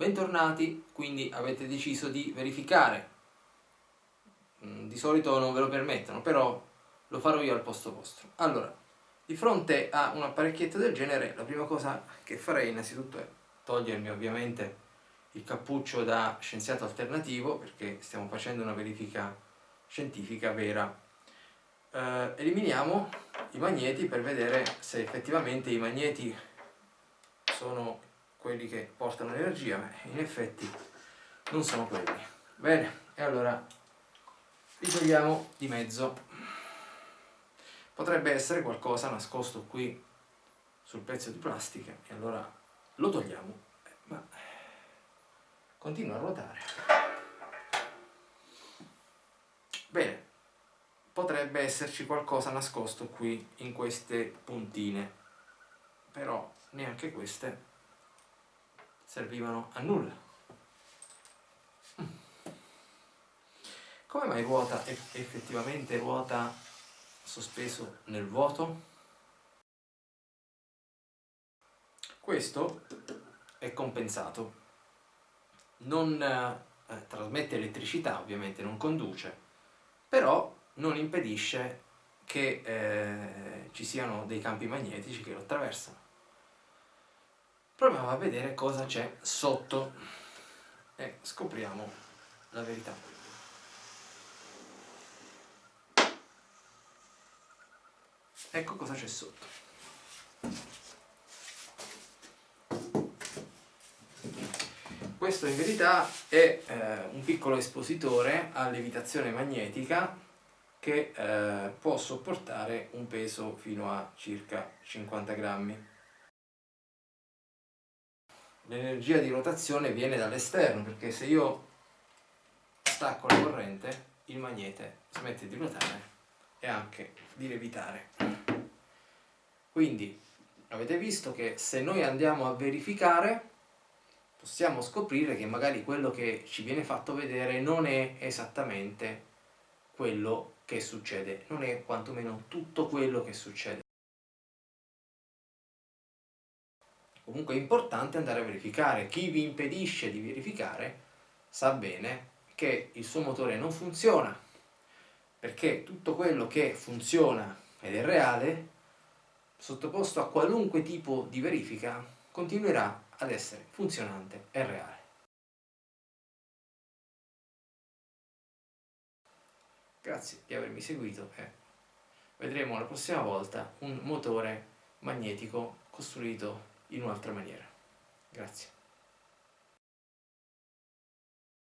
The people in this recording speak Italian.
bentornati, quindi avete deciso di verificare. Mm, di solito non ve lo permettono, però lo farò io al posto vostro. Allora, di fronte a un apparecchietto del genere, la prima cosa che farei innanzitutto è togliermi ovviamente il cappuccio da scienziato alternativo, perché stiamo facendo una verifica scientifica vera. Eh, eliminiamo i magneti per vedere se effettivamente i magneti sono quelli che portano l'energia, ma in effetti non sono quelli. Bene, e allora li togliamo di mezzo. Potrebbe essere qualcosa nascosto qui sul pezzo di plastica e allora lo togliamo, ma continua a ruotare. Bene, potrebbe esserci qualcosa nascosto qui in queste puntine, però neanche queste servivano a nulla. Come mai ruota effettivamente ruota sospeso nel vuoto? Questo è compensato. Non eh, trasmette elettricità, ovviamente non conduce, però non impedisce che eh, ci siano dei campi magnetici che lo attraversano proviamo a vedere cosa c'è sotto e scopriamo la verità. Ecco cosa c'è sotto. Questo in verità è eh, un piccolo espositore a levitazione magnetica che eh, può sopportare un peso fino a circa 50 grammi l'energia di rotazione viene dall'esterno perché se io stacco la corrente il magnete smette di ruotare e anche di levitare. Quindi avete visto che se noi andiamo a verificare possiamo scoprire che magari quello che ci viene fatto vedere non è esattamente quello che succede non è quantomeno tutto quello che succede Comunque è importante andare a verificare. Chi vi impedisce di verificare sa bene che il suo motore non funziona, perché tutto quello che funziona ed è reale, sottoposto a qualunque tipo di verifica, continuerà ad essere funzionante e reale. Grazie di avermi seguito e vedremo la prossima volta un motore magnetico costruito in un'altra maniera. Grazie.